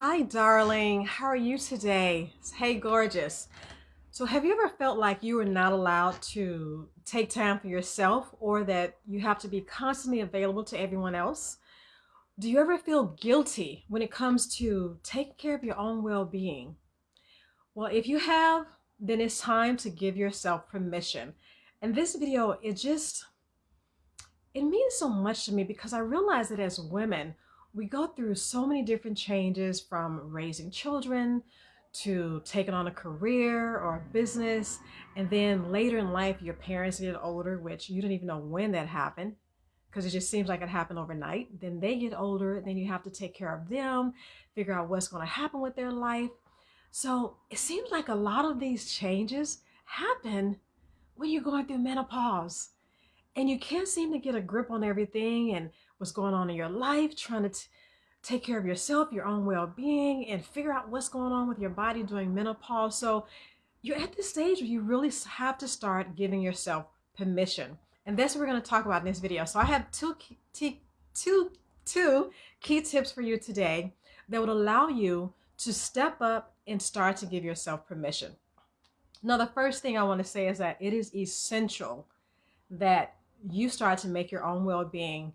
Hi, darling. How are you today? Hey, gorgeous. So, have you ever felt like you were not allowed to take time for yourself or that you have to be constantly available to everyone else? Do you ever feel guilty when it comes to taking care of your own well being? Well, if you have, then it's time to give yourself permission. And this video, it just, it means so much to me because I realize that as women, we go through so many different changes from raising children to taking on a career or a business. And then later in life, your parents get older, which you don't even know when that happened because it just seems like it happened overnight. Then they get older, then you have to take care of them, figure out what's going to happen with their life. So it seems like a lot of these changes happen when you're going through menopause and you can't seem to get a grip on everything and what's going on in your life, trying to take care of yourself, your own well being, and figure out what's going on with your body during menopause. So you're at this stage where you really have to start giving yourself permission. And that's what we're going to talk about in this video. So I have two, two, two, two key tips for you today that would allow you to step up and start to give yourself permission. Now, the first thing I want to say is that it is essential that you start to make your own well being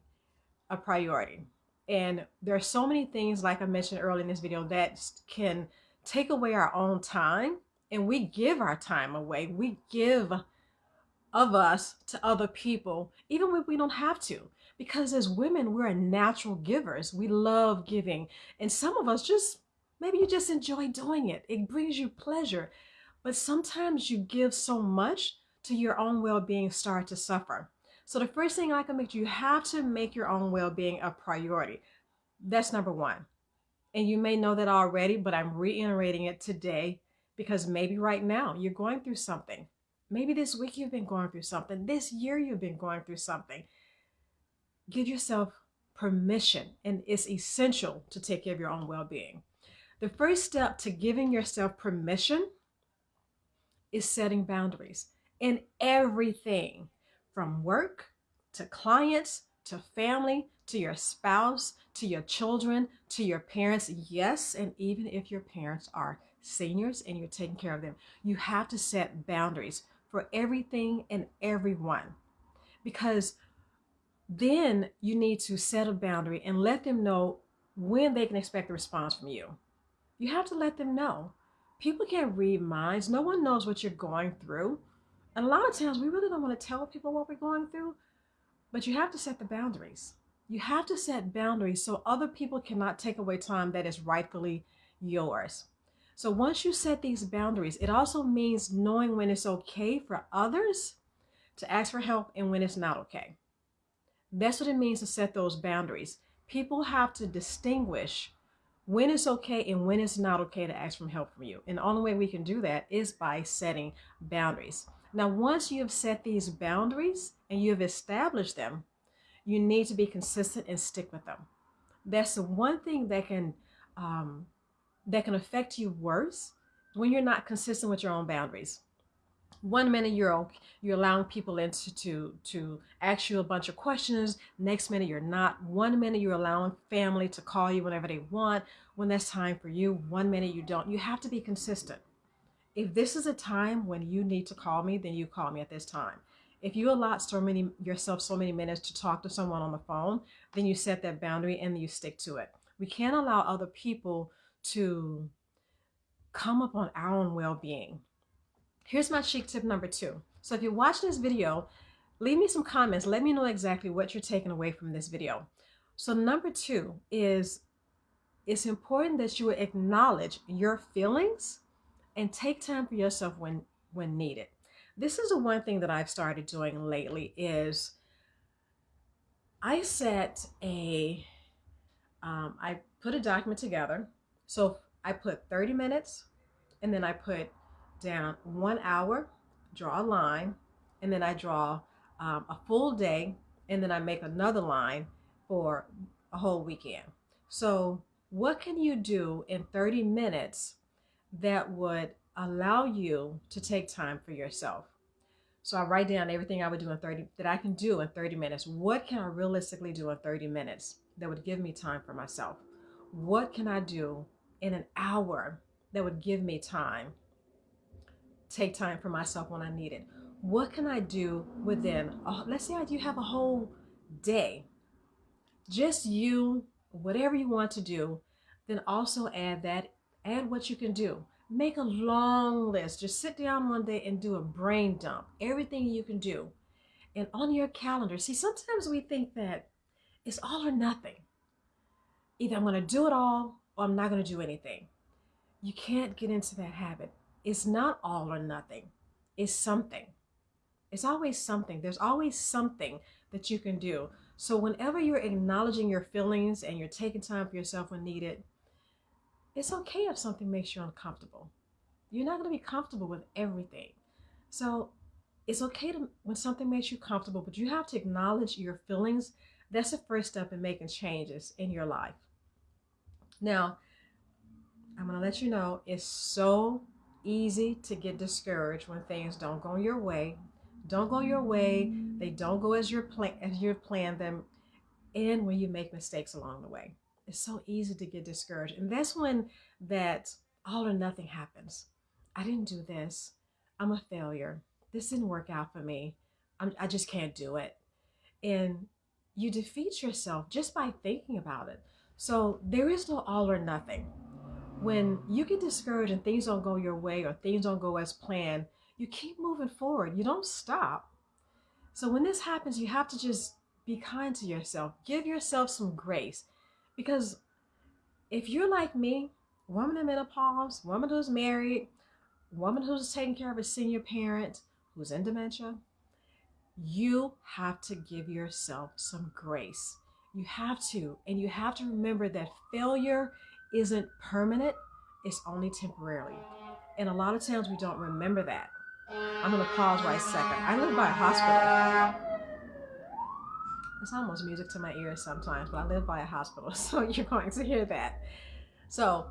a priority. And there are so many things, like I mentioned earlier in this video, that can take away our own time. And we give our time away. We give of us to other people, even when we don't have to. Because as women, we're natural givers. We love giving. And some of us just, maybe you just enjoy doing it. It brings you pleasure. But sometimes you give so much to your own well being start to suffer. So the first thing I can make you have to make your own well-being a priority. That's number one. And you may know that already, but I'm reiterating it today because maybe right now you're going through something. Maybe this week you've been going through something. This year you've been going through something. Give yourself permission, and it's essential to take care of your own well being. The first step to giving yourself permission is setting boundaries in everything from work to clients to family to your spouse to your children to your parents. Yes, and even if your parents are seniors and you're taking care of them, you have to set boundaries for everything and everyone because then you need to set a boundary and let them know when they can expect a response from you. You have to let them know. People can't read minds. No one knows what you're going through. And a lot of times we really don't want to tell people what we're going through, but you have to set the boundaries. You have to set boundaries so other people cannot take away time that is rightfully yours. So once you set these boundaries, it also means knowing when it's okay for others to ask for help and when it's not okay. That's what it means to set those boundaries. People have to distinguish when it's okay and when it's not okay to ask for help from you. And the only way we can do that is by setting boundaries. Now, once you have set these boundaries and you have established them, you need to be consistent and stick with them. That's the one thing that can um, that can affect you worse when you're not consistent with your own boundaries. One minute you're you're allowing people into to to ask you a bunch of questions. Next minute you're not. One minute you're allowing family to call you whenever they want when that's time for you. One minute you don't. You have to be consistent. If this is a time when you need to call me, then you call me at this time. If you allot so many yourself so many minutes to talk to someone on the phone, then you set that boundary and you stick to it. We can't allow other people to come up on our own well-being. Here's my chic tip number two. So if you're watching this video, leave me some comments. Let me know exactly what you're taking away from this video. So number two is it's important that you acknowledge your feelings and take time for yourself when when needed. This is the one thing that I've started doing lately is I set a um, I put a document together. So I put 30 minutes and then I put down one hour, draw a line, and then I draw um, a full day, and then I make another line for a whole weekend. So, what can you do in 30 minutes that would allow you to take time for yourself. So I write down everything I would do in 30 that I can do in 30 minutes. What can I realistically do in 30 minutes that would give me time for myself? What can I do in an hour that would give me time, take time for myself when I need it? What can I do within, let's say I do have a whole day, just you, whatever you want to do, then also add that, add what you can do. Make a long list. Just sit down one day and do a brain dump. Everything you can do. And on your calendar, see, sometimes we think that it's all or nothing. Either I'm going to do it all or I'm not going to do anything. You can't get into that habit. It's not all or nothing. It's something. It's always something. There's always something that you can do. So whenever you're acknowledging your feelings and you're taking time for yourself when needed, it's okay if something makes you uncomfortable. You're not going to be comfortable with everything. So it's okay to when something makes you comfortable, but you have to acknowledge your feelings. That's the first step in making changes in your life. Now, I'm going to let you know it's so easy to get discouraged when things don't go your way. Don't go your way. They don't go as you plan as you planned them, and when you make mistakes along the way. It's so easy to get discouraged. And that's when that all or nothing happens. I didn't do this. I'm a failure. This didn't work out for me. I'm, I just can't do it. And you defeat yourself just by thinking about it. So there is no all or nothing. When you get discouraged and things don't go your way or things don't go as planned, you keep moving forward. You don't stop. So when this happens, you have to just be kind to yourself. Give yourself some grace. Because if you're like me, woman in menopause, woman who's married, woman who's taking care of a senior parent who's in dementia, you have to give yourself some grace. You have to. And you have to remember that failure isn't permanent, it's only temporarily. And a lot of times we don't remember that. I'm to pause right a second. I live by a hospital. It's almost music to my ears sometimes, but I live by a hospital, so you're going to hear that. So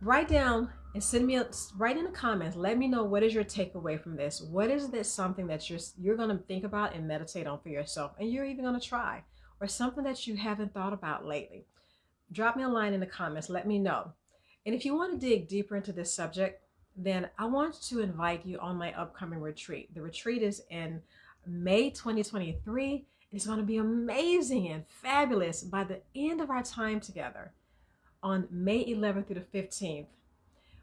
write down and send me a write in the comments. Let me know what is your takeaway from this. What is this something that you're you're going to think about and meditate on for yourself, and you're even going to try, or something that you haven't thought about lately. Drop me a line in the comments. Let me know. And if you want to dig deeper into this subject, then I want to invite you on my upcoming retreat. The retreat is in May 2023 it's going to be amazing and fabulous by the end of our time together on May 11th through the 15th.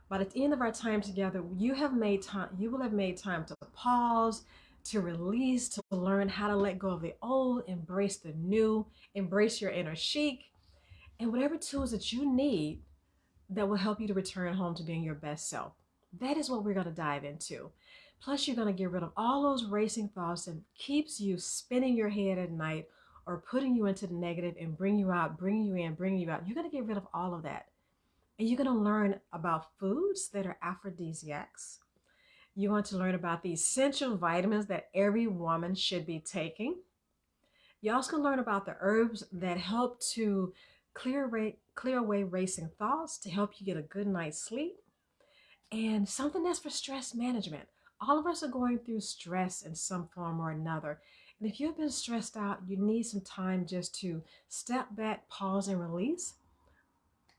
By the end of our time together, you have made time, you will have made time to pause, to release, to learn how to let go of the old, embrace the new, embrace your inner chic, and whatever tools that you need that will help you to return home to being your best self. That is what we're going to dive into. Plus, you're going to get rid of all those racing thoughts that keeps you spinning your head at night or putting you into the negative and bring you out, bringing you in, bringing you out. You're going to get rid of all of that. And you're going to learn about foods that are aphrodisiacs. You want to learn about the essential vitamins that every woman should be taking. You're also to learn about the herbs that help to clear, clear away racing thoughts, to help you get a good night's sleep, and something that's for stress management all of us are going through stress in some form or another. And if you've been stressed out, you need some time just to step back, pause, and release,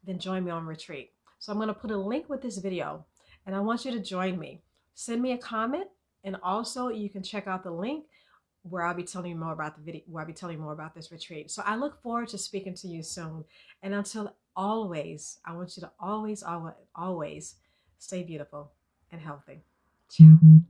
then join me on retreat. So I'm going to put a link with this video and I want you to join me. Send me a comment and also you can check out the link where I'll be telling you more about the video, where I'll be telling you more about this retreat. So I look forward to speaking to you soon. And until always, I want you to always, always, always stay beautiful and healthy. 金乌